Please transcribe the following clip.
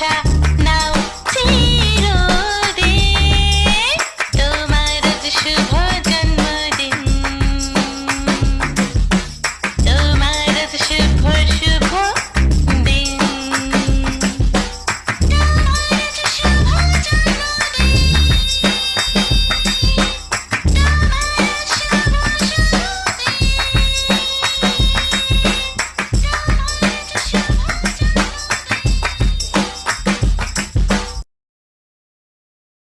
Yeah.